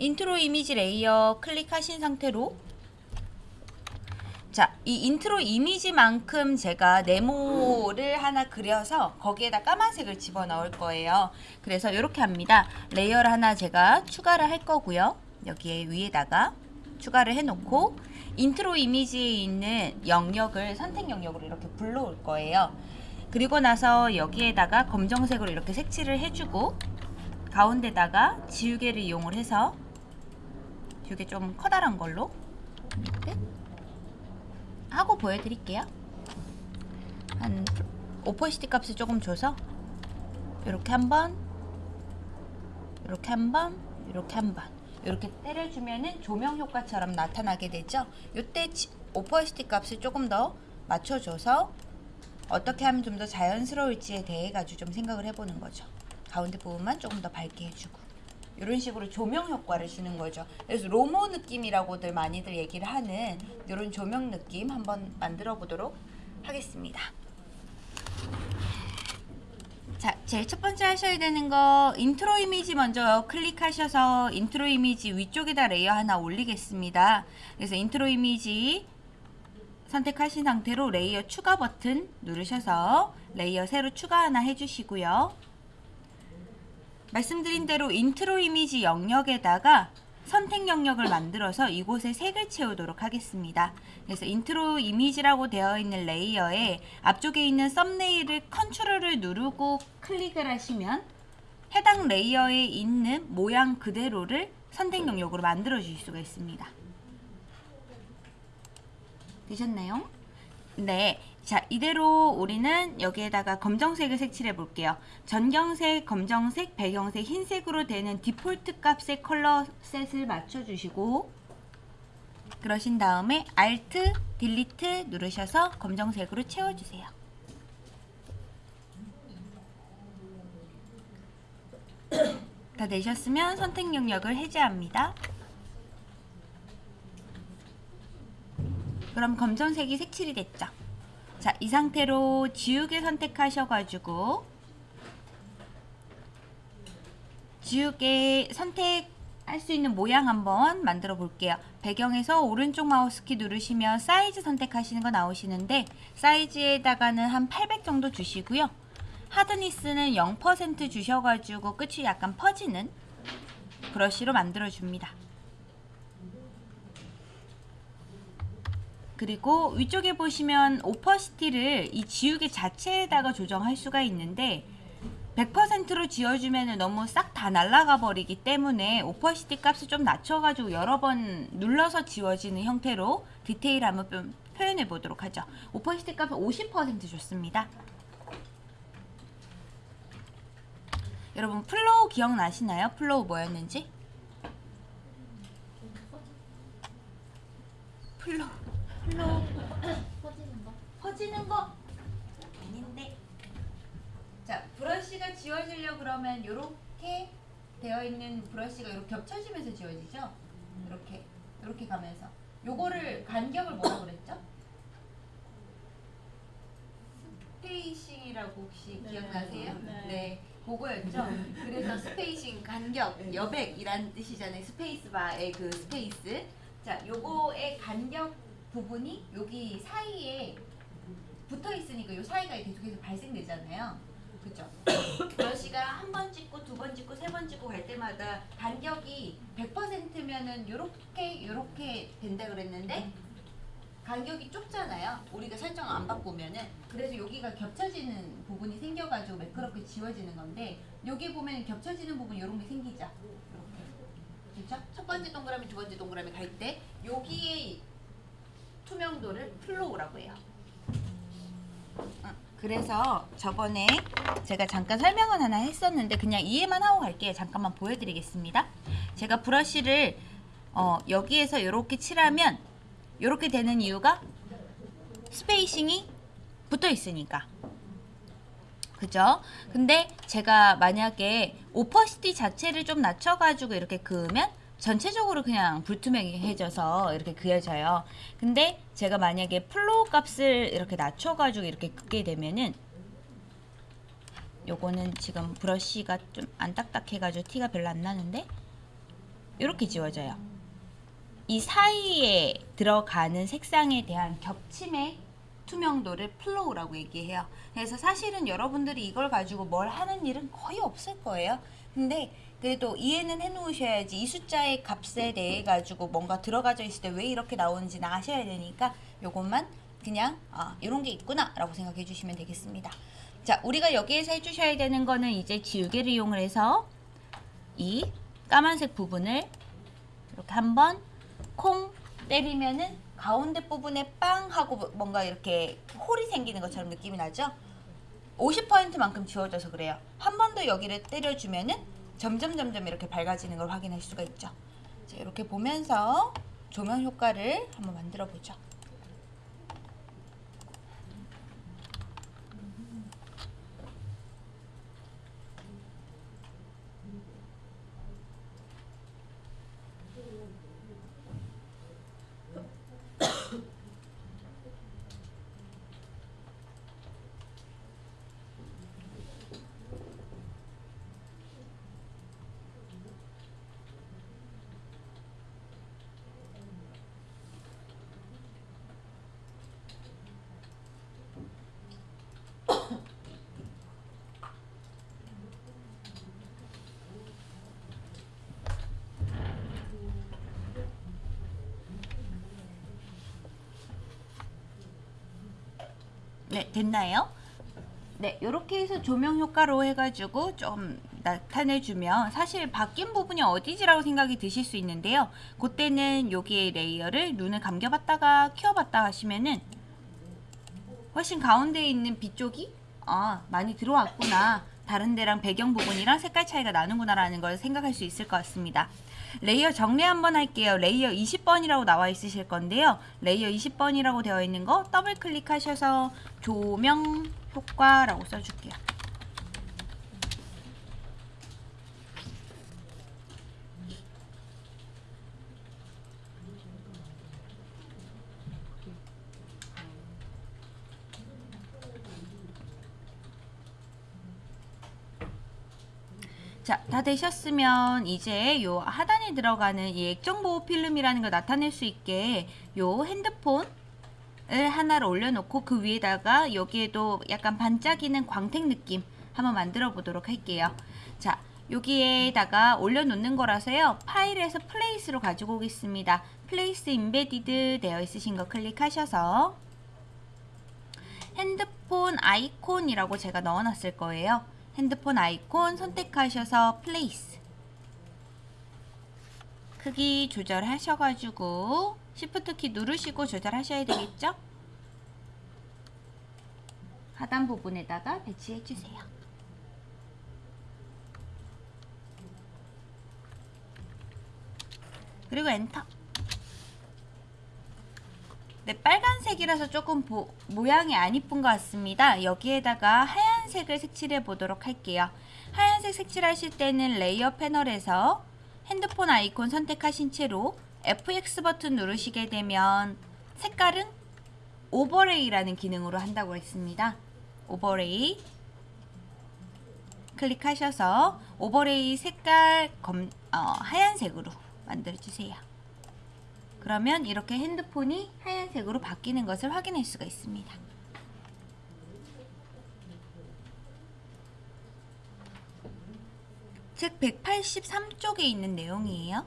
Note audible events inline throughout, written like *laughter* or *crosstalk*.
인트로 이미지 layer 클릭하신 상태로 자, 이 인트로 이미지만큼 제가 네모를 하나 그려서 거기에다 까만색을 집어넣을 거예요. 그래서 이렇게 합니다. layer를 하나 제가 추가를 할 거고요. 여기에 위에다가 추가를 해놓고 인트로 이미지에 있는 영역을 선택 영역으로 이렇게 불러올 거예요. 그리고 나서 여기에다가 검정색으로 이렇게 색칠을 해주고 가운데다가 지우개를 이용을 해서 지우개 좀 커다란 걸로 이렇게 하고 보여드릴게요. 한 opacity 값을 조금 줘서 이렇게 한번 이렇게 한번 이렇게 한번 이렇게 때려주면은 조명 효과처럼 나타나게 되죠. 이때 opacity 값을 조금 더 맞춰줘서 어떻게 하면 좀 더 자연스러울지에 대해 가지고 좀 생각을 해보는 거죠. 가운데 부분만 조금 더 밝게 해주고 이런 식으로 조명 효과를 주는 거죠. 그래서 로모 느낌이라고들 많이들 얘기를 하는 이런 조명 느낌 한번 만들어 보도록 하겠습니다. 자, 제일 첫 번째 하셔야 되는 거 인트로 이미지 먼저 클릭하셔서 인트로 이미지 위쪽에다 layer 하나 올리겠습니다. 그래서 인트로 이미지 선택하신 상태로 layer 추가 버튼 누르셔서 layer 새로 추가 하나 해주시고요. 말씀드린 대로 인트로 이미지 영역에다가 선택 영역을 만들어서 이곳에 색을 채우도록 하겠습니다. 그래서 인트로 이미지라고 되어 있는 layer에 앞쪽에 있는 thumbnail을 컨트롤을 누르고 클릭을 하시면 해당 layer에 있는 모양 그대로를 선택 영역으로 만들어 주실 수가 있습니다. 되셨나요? 네. 자, 이대로 우리는 여기에다가 검정색을 색칠해 볼게요. 전경색, 검정색, 배경색, 흰색으로 되는 디폴트 값의 컬러 셋을 맞춰 주시고 그러신 다음에 Alt, Delete 누르셔서 검정색으로 채워 주세요. 다 되셨으면 선택 영역을 해제합니다. 그럼 검정색이 색칠이 됐죠. 자, 이 상태로 지우개 선택하셔가지고 지우개 선택할 수 있는 모양 한번 만들어 볼게요. 배경에서 오른쪽 마우스키 누르시면 사이즈 선택하시는 거 나오시는데 사이즈에다가는 한 800 정도 주시고요. 하드니스는 0% 주셔가지고 끝이 약간 퍼지는 브러쉬로 만들어 줍니다. 그리고 위쪽에 보시면 opacity를 이 지우개 자체에다가 조정할 수가 있는데 100%로 지워주면 너무 싹 다 날아가 버리기 때문에 opacity 값을 좀 낮춰가지고 여러 번 눌러서 지워지는 형태로 디테일 한번 좀 표현해 보도록 하죠. opacity 값은 50% 좋습니다. 여러분 flow 기억나시나요? flow 뭐였는지? flow flow 퍼지는 거? 퍼지는 거 아닌데 자 브러쉬가 지워지려 그러면 이렇게 되어 있는 브러쉬가 이렇게 겹쳐지면서 지워지죠 이렇게 이렇게 가면서 요거를 간격을 뭐라고 그랬죠? spacing이라고 혹시 네. 기억나세요? 네. 네. 그거였죠. 그래서 *laughs* spacing 간격 여백이란 뜻이잖아요. spacebar의 그 space. 자, 요거의 간격 부분이 여기 사이에 붙어 있으니까 요 사이가 계속해서 발생되잖아요. 그죠? 브러쉬가 *coughs* 한 번 찍고 두 번 찍고 세 번 찍고 갈 때마다 간격이 100%면은 요렇게 요렇게 된다 그랬는데 간격이 좁잖아요. 우리가 설정 안 바꾸면은 그래서 여기가 겹쳐지는 부분이 생겨가지고 매끄럽게 지워지는 건데 여기 보면 겹쳐지는 부분 이런 게 생기죠. 이렇게 그렇죠? 첫 번째 동그라미, 두 번째 동그라미 갈 때 여기에 투명도를 flow라고 해요. 어, 그래서 저번에 제가 잠깐 설명은 하나 했었는데 그냥 이해만 하고 갈게요. 잠깐만 보여드리겠습니다. 제가 브러쉬를 어, 여기에서 이렇게 칠하면 이렇게 되는 이유가 spacing이 붙어 있으니까. 그죠? 근데 제가 만약에 opacity 자체를 좀 낮춰가지고 이렇게 그으면 전체적으로 그냥 불투명해져서 이렇게 그려져요. 근데 제가 만약에 flow 값을 이렇게 낮춰가지고 이렇게 긋게 되면은 요거는 지금 브러쉬가 좀 안 딱딱해가지고 티가 별로 안 나는데 이렇게 지워져요. 이 사이에 들어가는 색상에 대한 겹침의 투명도를 flow라고 얘기해요. 그래서 사실은 여러분들이 이걸 가지고 뭘 하는 일은 거의 없을 거예요. 근데 그래도 이해는 해놓으셔야지 이 숫자의 값에 대해 가지고 뭔가 들어가져 있을 때 왜 이렇게 나오는지는 아셔야 되니까 요것만 그냥 아 이런 게 있구나 라고 생각해 주시면 되겠습니다. 자 우리가 여기에서 해주셔야 되는 거는 이제 지우개를 이용을 해서 이 까만색 부분을 이렇게 한번 콩 때리면은 가운데 부분에 빵 하고 뭔가 이렇게 홀이 생기는 것처럼 느낌이 나죠? 50%만큼 지워져서 그래요. 한 번 더 여기를 때려주면은 점점 점점 이렇게 밝아지는 걸 확인할 수가 있죠. 자, 이렇게 보면서 조명 효과를 한번 만들어 보죠. 네, 됐나요? 네, 이렇게 해서 조명 효과로 해가지고 좀 나타내주면 사실 바뀐 부분이 어디지라고 생각이 드실 수 있는데요. 그때는 여기에 layer를 눈을 감겨봤다가 켜봤다 하시면은 훨씬 가운데에 있는 빛 쪽이 아 많이 들어왔구나. 다른 데랑 배경 부분이랑 색깔 차이가 나는구나 라는 걸 생각할 수 있을 것 같습니다. layer 정리 한번 할게요. layer 20번이라고 나와 있으실 건데요. layer 20번이라고 되어 있는 거 더블 클릭하셔서 조명 효과라고 써줄게요. 자, 다 되셨으면 이제 요 하단에 들어가는 이 액정보호 필름이라는 걸 나타낼 수 있게 요 핸드폰을 하나를 올려놓고 그 위에다가 여기에도 약간 반짝이는 광택 느낌 한번 만들어 보도록 할게요. 자, 여기에다가 올려놓는 거라서요. 파일에서 place로 가지고 오겠습니다. place embedded 되어 있으신 거 클릭하셔서 핸드폰 아이콘이라고 제가 넣어놨을 거예요. 핸드폰 아이콘 선택하셔서 place 크기 조절하셔가지고 Shift 키 누르시고 조절하셔야 되겠죠? 하단 부분에다가 배치해 주세요. 그리고 엔터. 네, 빨간색이라서 조금 보, 모양이 안 이쁜 것 같습니다. 여기에다가 하얀 색을 색칠해 보도록 할게요. 하얀색 색칠하실 때는 layer 패널에서 핸드폰 아이콘 선택하신 채로 FX 버튼 누르시게 되면 색깔은 overlay라는 기능으로 한다고 했습니다. overlay 클릭하셔서 overlay 색깔 검, 어, 하얀색으로 만들어주세요. 그러면 이렇게 핸드폰이 하얀색으로 바뀌는 것을 확인할 수가 있습니다. 책 183쪽에 있는 내용이에요.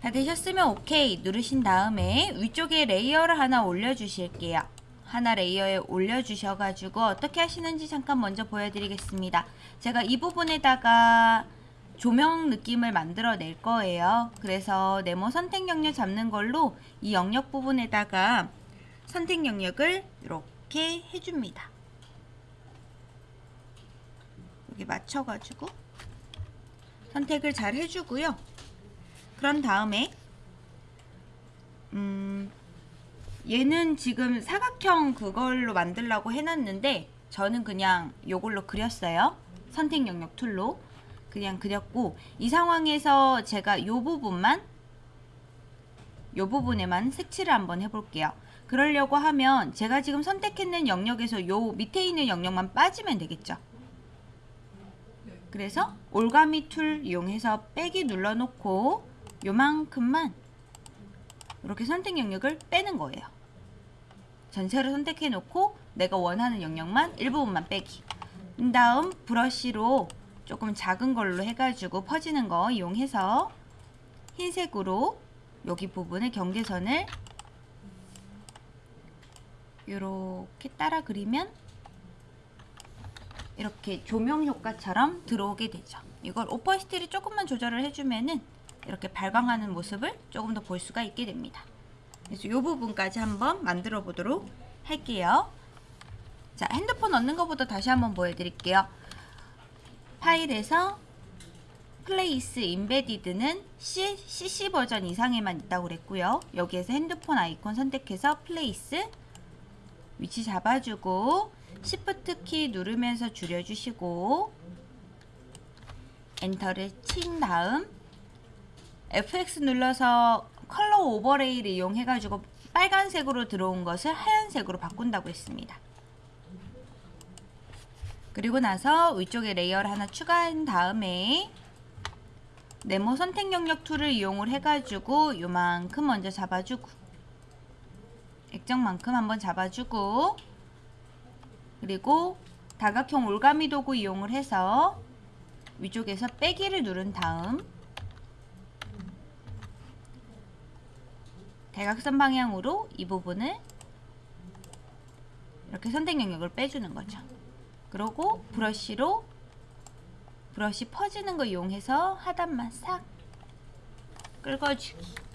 다 되셨으면 오케이 누르신 다음에 위쪽에 layer를 하나 올려주실게요. 하나 layer에 올려주셔가지고 어떻게 하시는지 잠깐 먼저 보여드리겠습니다. 제가 이 부분에다가 조명 느낌을 만들어 낼 거예요. 그래서 네모 선택 영역 잡는 걸로 이 영역 부분에다가 선택 영역을 이렇게 해줍니다. 여기 맞춰가지고 선택을 잘 해주고요. 그런 다음에 음 얘는 지금 사각형 그걸로 만들라고 해놨는데 저는 그냥 요걸로 그렸어요. 선택 영역 tool로. 그냥 그렸고 이 상황에서 제가 요 부분만 요 부분에만 색칠을 한번 해볼게요. 그러려고 하면 제가 지금 선택했는 영역에서 요 밑에 있는 영역만 빠지면 되겠죠. 그래서 올가미 툴 이용해서 빼기 눌러놓고 요만큼만 이렇게 선택 영역을 빼는 거예요. 전체를 선택해 놓고 내가 원하는 영역만 일부분만 빼기. 그 다음 브러쉬로 조금 작은 걸로 해가지고 퍼지는 거 이용해서 흰색으로 여기 부분에 경계선을 이렇게 따라 그리면 이렇게 조명 효과처럼 들어오게 되죠. 이걸 opacity를 조금만 조절을 해주면은 이렇게 발광하는 모습을 조금 더 볼 수가 있게 됩니다. 그래서 이 부분까지 한번 만들어 보도록 할게요. 자, 핸드폰 얻는 것부터 다시 한번 보여드릴게요. 파일에서 place embedded는 CC 버전 이상에만 있다고 그랬고요. 여기에서 핸드폰 아이콘 선택해서 place 위치 잡아주고 Shift 키 누르면서 줄여주시고 enter를 친 다음 FX 눌러서 color overlay를 이용해 가지고 빨간색으로 들어온 것을 하얀색으로 바꾼다고 했습니다. 그리고 나서 위쪽에 layer를 하나 추가한 다음에 네모 선택 영역 tool을 이용을 해가지고 요만큼 먼저 잡아주고 액정만큼 한번 잡아주고 그리고 다각형 올가미 도구 이용을 해서 위쪽에서 빼기를 누른 다음 대각선 방향으로 이 부분을 이렇게 선택 영역을 빼주는 거죠. 그리고 브러쉬로 브러쉬 퍼지는 거 이용해서 하단만 싹 긁어주기